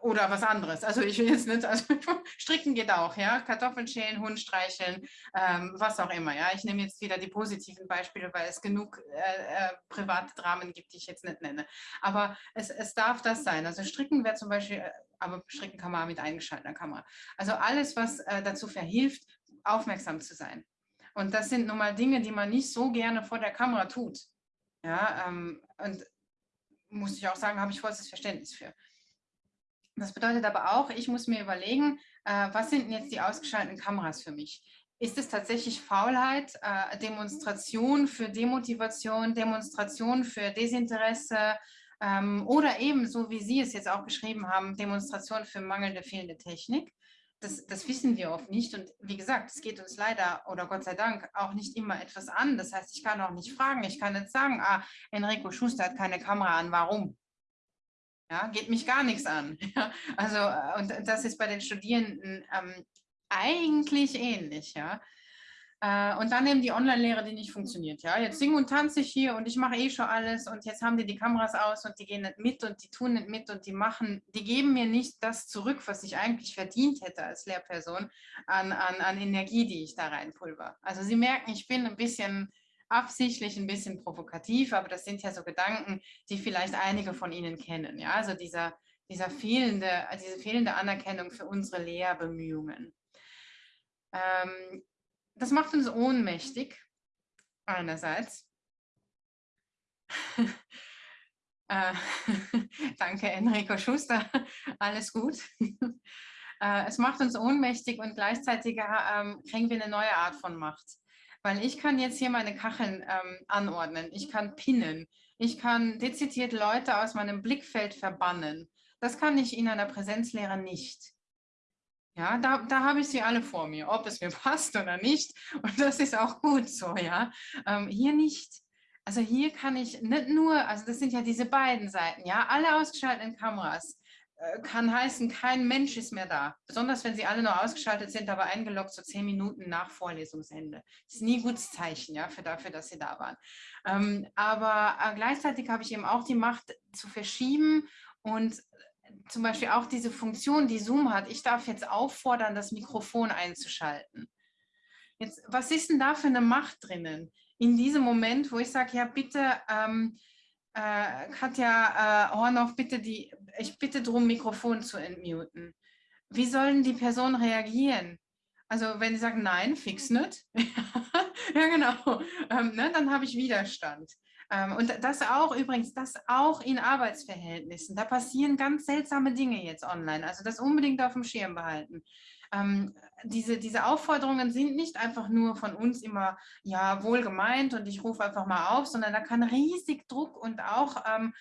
oder was anderes. Also ich will jetzt nicht, also stricken geht auch, ja, Kartoffeln schälen, Hund streicheln, ähm, was auch immer, ja. Ich nehme jetzt wieder die positiven Beispiele, weil es genug äh, äh, private Dramen gibt, die ich jetzt nicht nenne. Aber es, es darf das sein. Also stricken wäre zum Beispiel, äh, aber stricken kann man mit eingeschalteter Kamera. Also alles, was äh, dazu verhilft, aufmerksam zu sein. Und das sind nun mal Dinge, die man nicht so gerne vor der Kamera tut. Ja, ähm, und muss ich auch sagen, habe ich vollstes Verständnis für. Das bedeutet aber auch, ich muss mir überlegen, äh, was sind jetzt die ausgeschalteten Kameras für mich? Ist es tatsächlich Faulheit, äh, Demonstration für Demotivation, Demonstration für Desinteresse ähm, oder eben, so wie Sie es jetzt auch geschrieben haben, Demonstration für mangelnde, fehlende Technik? Das, das, wissen wir oft nicht. Und wie gesagt, es geht uns leider oder Gott sei Dank auch nicht immer etwas an. Das heißt, ich kann auch nicht fragen. Ich kann nicht sagen, ah, Enrico Schuster hat keine Kamera an, warum? Ja, geht mich gar nichts an. Ja, also, äh, und das ist bei den Studierenden ähm, eigentlich ähnlich. Ja. Äh, und dann eben die Online-Lehre, die nicht funktioniert. Ja, jetzt singe und tanze ich hier und ich mache eh schon alles und jetzt haben die die Kameras aus und die gehen nicht mit und die tun nicht mit und die machen, die geben mir nicht das zurück, was ich eigentlich verdient hätte als Lehrperson an, an, an Energie, die ich da reinpulver. Also Sie merken, ich bin ein bisschen absichtlich ein bisschen provokativ, aber das sind ja so Gedanken, die vielleicht einige von Ihnen kennen. Ja? Also dieser, dieser fehlende, diese fehlende Anerkennung für unsere Lehrbemühungen. Ähm, das macht uns ohnmächtig, einerseits. äh, danke, Enrico Schuster, alles gut. äh, es macht uns ohnmächtig und gleichzeitig ähm, kriegen wir eine neue Art von Macht. Weil ich kann jetzt hier meine Kacheln ähm, anordnen, ich kann pinnen, ich kann dezidiert Leute aus meinem Blickfeld verbannen. Das kann ich in einer Präsenzlehre nicht. Ja, da, da habe ich sie alle vor mir, ob es mir passt oder nicht. Und das ist auch gut so, ja. Ähm, hier nicht. Also hier kann ich nicht nur, also das sind ja diese beiden Seiten, ja, alle ausgeschalteten Kameras. Äh, kann heißen, kein Mensch ist mehr da. Besonders wenn sie alle nur ausgeschaltet sind, aber eingeloggt so zehn Minuten nach Vorlesungsende. Das ist nie ein gutes Zeichen ja, für dafür, dass sie da waren. Ähm, aber äh, gleichzeitig habe ich eben auch die Macht zu verschieben und zum Beispiel auch diese Funktion, die Zoom hat. Ich darf jetzt auffordern, das Mikrofon einzuschalten. Jetzt, was ist denn da für eine Macht drinnen? In diesem Moment, wo ich sage, ja bitte, ähm, äh, Katja äh, Hornoff, bitte die, ich bitte darum, Mikrofon zu entmuten. Wie sollen die Personen reagieren? Also wenn sie sagen, nein, fix nicht, ja genau, ähm, ne, dann habe ich Widerstand. Ähm, und das auch übrigens, das auch in Arbeitsverhältnissen. Da passieren ganz seltsame Dinge jetzt online. Also das unbedingt auf dem Schirm behalten ähm, diese, diese Aufforderungen sind nicht einfach nur von uns immer ja wohl gemeint und ich rufe einfach mal auf, sondern da kann riesig Druck und auch ähm,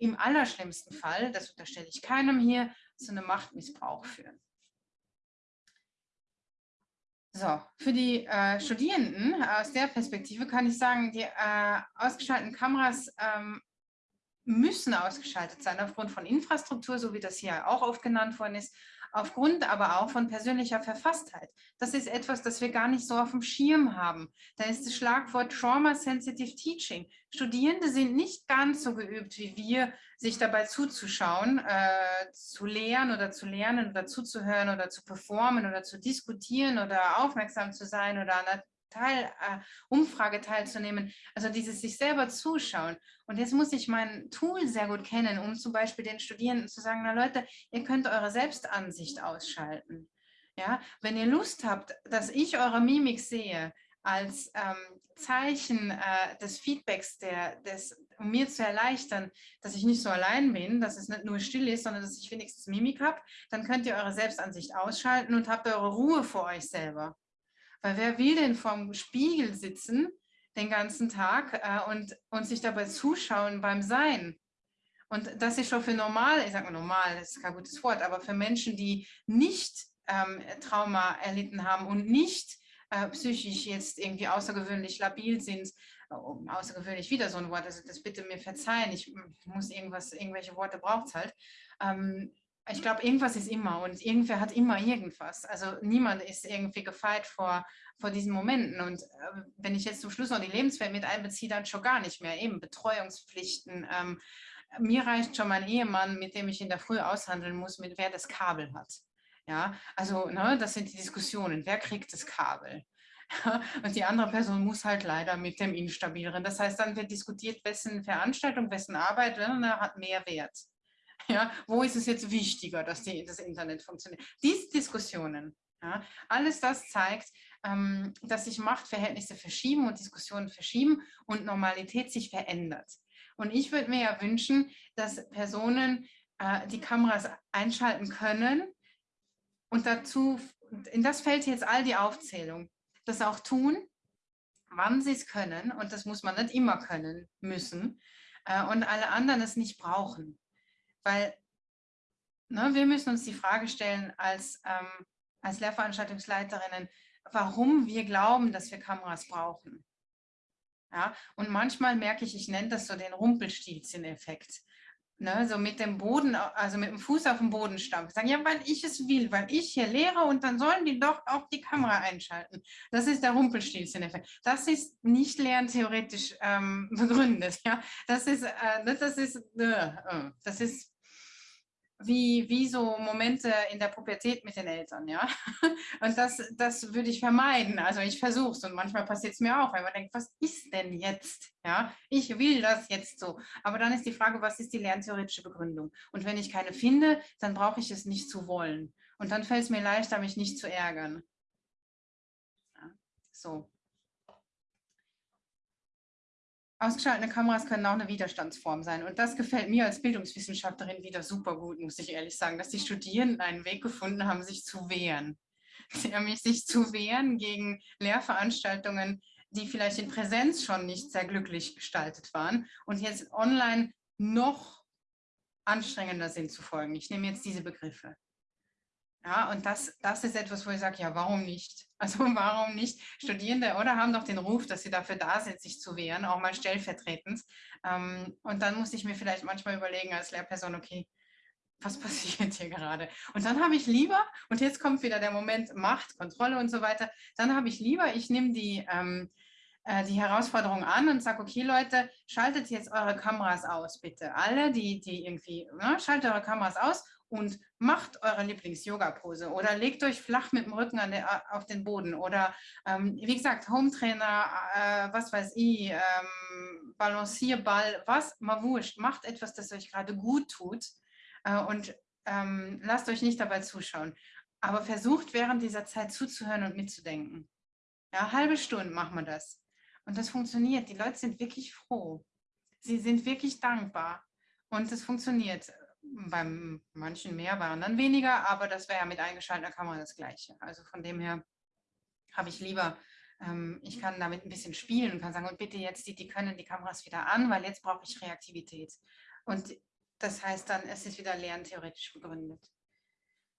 im allerschlimmsten Fall, das unterstelle ich keinem hier, zu einem Machtmissbrauch führen. So, für die äh, Studierenden aus der Perspektive kann ich sagen, die äh, ausgeschalteten Kameras ähm, müssen ausgeschaltet sein aufgrund von Infrastruktur, so wie das hier auch oft genannt worden ist, aufgrund aber auch von persönlicher Verfasstheit. Das ist etwas, das wir gar nicht so auf dem Schirm haben. Da ist das Schlagwort Trauma Sensitive Teaching. Studierende sind nicht ganz so geübt wie wir, sich dabei zuzuschauen, äh, zu lehren oder zu lernen oder zuzuhören oder zu performen oder zu diskutieren oder aufmerksam zu sein oder Teil, äh, Umfrage teilzunehmen, also dieses sich selber zuschauen. Und jetzt muss ich mein Tool sehr gut kennen, um zum Beispiel den Studierenden zu sagen, na Leute, ihr könnt eure Selbstansicht ausschalten. Ja, wenn ihr Lust habt, dass ich eure Mimik sehe als ähm, Zeichen äh, des Feedbacks, der, des, um mir zu erleichtern, dass ich nicht so allein bin, dass es nicht nur still ist, sondern dass ich wenigstens Mimik habe, dann könnt ihr eure Selbstansicht ausschalten und habt eure Ruhe vor euch selber. Weil wer will denn vorm Spiegel sitzen den ganzen Tag äh, und, und sich dabei zuschauen beim Sein? Und das ist schon für normal, ich sage mal normal, das ist kein gutes Wort, aber für Menschen, die nicht ähm, Trauma erlitten haben und nicht äh, psychisch jetzt irgendwie außergewöhnlich labil sind, oh, außergewöhnlich wieder so ein Wort, also das bitte mir verzeihen, ich muss irgendwas, irgendwelche Worte braucht es halt, ähm, ich glaube, irgendwas ist immer und irgendwer hat immer irgendwas. Also niemand ist irgendwie gefeit vor, vor diesen Momenten. Und äh, wenn ich jetzt zum Schluss noch die Lebenswelt mit einbeziehe, dann schon gar nicht mehr. Eben Betreuungspflichten. Ähm, mir reicht schon mein Ehemann, mit dem ich in der Früh aushandeln muss, mit wer das Kabel hat. Ja, also ne, das sind die Diskussionen. Wer kriegt das Kabel? und die andere Person muss halt leider mit dem Instabileren. Das heißt, dann wird diskutiert, wessen Veranstaltung, wessen Arbeit ne, hat mehr Wert. Ja, wo ist es jetzt wichtiger, dass die, das Internet funktioniert? Diese Diskussionen, ja, alles das zeigt, ähm, dass sich Machtverhältnisse verschieben und Diskussionen verschieben und Normalität sich verändert. Und ich würde mir ja wünschen, dass Personen äh, die Kameras einschalten können und dazu, in das fällt jetzt all die Aufzählung, das auch tun, wann sie es können und das muss man nicht immer können müssen äh, und alle anderen es nicht brauchen. Weil ne, wir müssen uns die Frage stellen als, ähm, als Lehrveranstaltungsleiterinnen, warum wir glauben, dass wir Kameras brauchen. Ja, und manchmal merke ich, ich nenne das so den Rumpelstilzchen-Effekt. Ne, so mit dem Boden, also mit dem Fuß auf dem Boden stampfen. Sagen, ja, weil ich es will, weil ich hier lehre und dann sollen die doch auch die Kamera einschalten. Das ist der Rumpelstilzchen-Effekt. Das ist nicht lerntheoretisch ähm, begründet. Ja? Das ist, äh, ne, das ist, äh, äh das ist wie, wie so Momente in der Pubertät mit den Eltern, ja. Und das, das würde ich vermeiden. Also ich versuche es und manchmal passiert es mir auch, weil man denkt, was ist denn jetzt? Ja, ich will das jetzt so. Aber dann ist die Frage, was ist die lerntheoretische Begründung? Und wenn ich keine finde, dann brauche ich es nicht zu wollen. Und dann fällt es mir leichter, mich nicht zu ärgern. Ja, so. Ausgeschaltete Kameras können auch eine Widerstandsform sein. Und das gefällt mir als Bildungswissenschaftlerin wieder super gut, muss ich ehrlich sagen, dass die Studierenden einen Weg gefunden haben, sich zu wehren. Haben sich zu wehren gegen Lehrveranstaltungen, die vielleicht in Präsenz schon nicht sehr glücklich gestaltet waren und jetzt online noch anstrengender sind zu folgen. Ich nehme jetzt diese Begriffe. Ja, und das, das ist etwas, wo ich sage, ja, warum nicht? Also warum nicht? Studierende oder haben doch den Ruf, dass sie dafür da sind, sich zu wehren, auch mal stellvertretend. Ähm, und dann muss ich mir vielleicht manchmal überlegen als Lehrperson, okay, was passiert hier gerade? Und dann habe ich lieber, und jetzt kommt wieder der Moment Macht, Kontrolle und so weiter, dann habe ich lieber, ich nehme die, ähm, äh, die Herausforderung an und sage, okay Leute, schaltet jetzt eure Kameras aus, bitte. Alle, die, die irgendwie, ne, schaltet eure Kameras aus und macht eure Lieblings-Yoga-Pose oder legt euch flach mit dem Rücken der, auf den Boden oder ähm, wie gesagt, Hometrainer, äh, was weiß ich, ähm, Balancierball, was, mal wurscht, macht etwas, das euch gerade gut tut äh, und ähm, lasst euch nicht dabei zuschauen. Aber versucht während dieser Zeit zuzuhören und mitzudenken. Ja, halbe Stunde machen wir das. Und das funktioniert. Die Leute sind wirklich froh. Sie sind wirklich dankbar. Und es funktioniert beim manchen mehr, bei anderen weniger, aber das wäre ja mit eingeschalteter Kamera das Gleiche. Also von dem her habe ich lieber, ähm, ich kann damit ein bisschen spielen und kann sagen, und bitte jetzt, die, die können die Kameras wieder an, weil jetzt brauche ich Reaktivität. Und das heißt dann, es ist wieder lerntheoretisch begründet.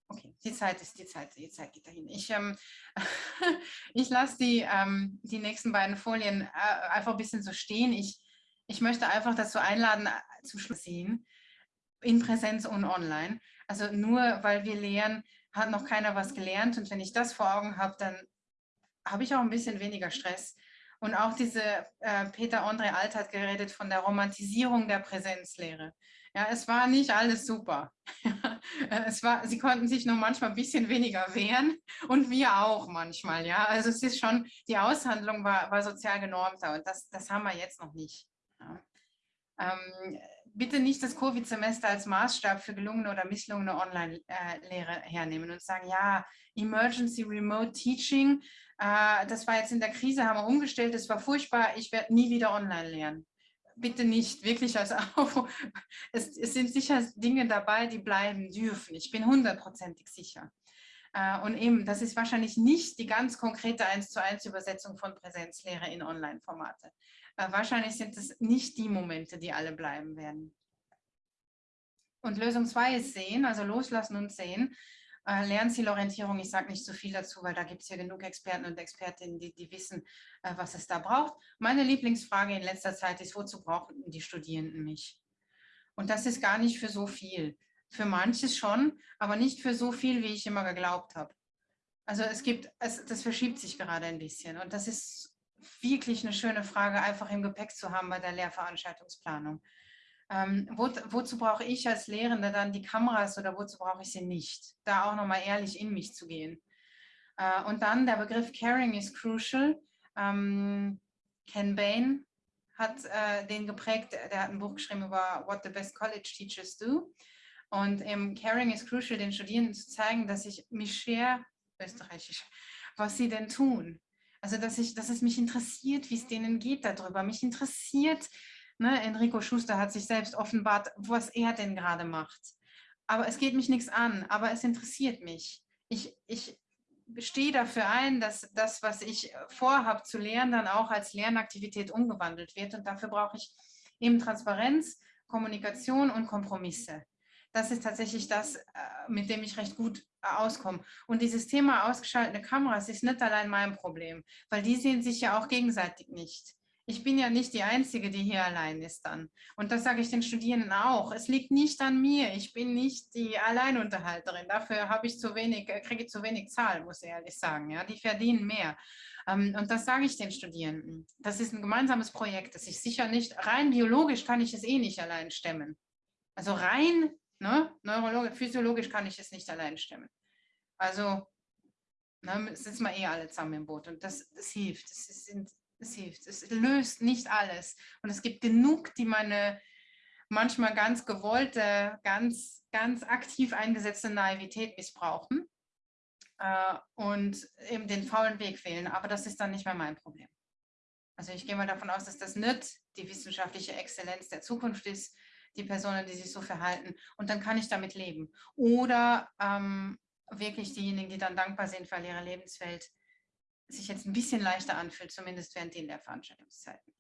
okay, die Zeit ist die Zeit, die Zeit geht dahin. Ich, ähm, ich lasse die, ähm, die nächsten beiden Folien äh, einfach ein bisschen so stehen. Ich, ich möchte einfach dazu einladen, äh, zum Schluss sehen, in Präsenz und online. Also nur weil wir lehren, hat noch keiner was gelernt. Und wenn ich das vor Augen habe, dann habe ich auch ein bisschen weniger Stress. Und auch diese, äh, Peter André Alt hat geredet von der Romantisierung der Präsenzlehre. Ja, es war nicht alles super. es war, sie konnten sich nur manchmal ein bisschen weniger wehren und wir auch manchmal. Ja, also es ist schon, die Aushandlung war, war sozial genormter und das, das haben wir jetzt noch nicht. Ja. Ähm, bitte nicht das Covid-Semester als Maßstab für gelungene oder misslungene Online-Lehre hernehmen und sagen, ja, Emergency Remote Teaching, äh, das war jetzt in der Krise, haben wir umgestellt, das war furchtbar, ich werde nie wieder online lernen bitte nicht, wirklich als Aufruf. Es, es, sind sicher Dinge dabei, die bleiben dürfen. Ich bin hundertprozentig sicher. Äh, und eben, das ist wahrscheinlich nicht die ganz konkrete 1 zu 1 Übersetzung von Präsenzlehre in Online-Formate. Äh, wahrscheinlich sind es nicht die Momente, die alle bleiben werden. Und Lösung 2 ist sehen, also loslassen und sehen. Äh, Lernzielorientierung, ich sage nicht so viel dazu, weil da gibt es ja genug Experten und Expertinnen, die, die wissen, was es da braucht. Meine Lieblingsfrage in letzter Zeit ist, wozu brauchen die Studierenden mich? Und das ist gar nicht für so viel. Für manches schon, aber nicht für so viel, wie ich immer geglaubt habe. Also es gibt, es, das verschiebt sich gerade ein bisschen und das ist wirklich eine schöne Frage, einfach im Gepäck zu haben bei der Lehrveranstaltungsplanung. Ähm, wo, wozu brauche ich als Lehrende dann die Kameras oder wozu brauche ich sie nicht? Da auch nochmal ehrlich in mich zu gehen. Äh, und dann der Begriff Caring is crucial. Ähm, Ken Bain hat äh, den geprägt, der hat ein Buch geschrieben über What the Best College Teachers Do. Und im Caring is crucial den Studierenden zu zeigen, dass ich mich schwer, österreichisch, was sie denn tun. Also dass, ich, dass es mich interessiert, wie es denen geht darüber. Mich interessiert, Ne? Enrico Schuster hat sich selbst offenbart, was er denn gerade macht. Aber es geht mich nichts an, aber es interessiert mich. Ich, ich stehe dafür ein, dass das, was ich vorhabe zu lernen, dann auch als Lernaktivität umgewandelt wird. Und dafür brauche ich eben Transparenz, Kommunikation und Kompromisse. Das ist tatsächlich das, äh, mit dem ich recht gut äh, auskomme. Und dieses Thema ausgeschaltete Kameras ist nicht allein mein Problem, weil die sehen sich ja auch gegenseitig nicht ich bin ja nicht die Einzige, die hier allein ist dann. Und das sage ich den Studierenden auch. Es liegt nicht an mir. Ich bin nicht die Alleinunterhalterin. Dafür habe ich zu wenig, äh, kriege ich zu wenig Zahl, muss ich ehrlich sagen. Ja, die verdienen mehr. Ähm, und das sage ich den Studierenden. Das ist ein gemeinsames Projekt, das ich sicher nicht, rein biologisch kann ich es eh nicht allein stemmen. Also rein ne, neurologisch, physiologisch kann ich es nicht allein stemmen. Also ne, sitzen wir eh alle zusammen im Boot und das, das hilft. Das es hilft. Es löst nicht alles. Und es gibt genug, die meine manchmal ganz gewollte, ganz, ganz aktiv eingesetzte Naivität missbrauchen äh, und eben den faulen Weg wählen. Aber das ist dann nicht mehr mein Problem. Also ich gehe mal davon aus, dass das nicht die wissenschaftliche Exzellenz der Zukunft ist, die Personen, die sich so verhalten. Und dann kann ich damit leben. Oder ähm, wirklich diejenigen, die dann dankbar sind für ihre Lebenswelt, sich jetzt ein bisschen leichter anfühlt, zumindest während den der Veranstaltungszeiten.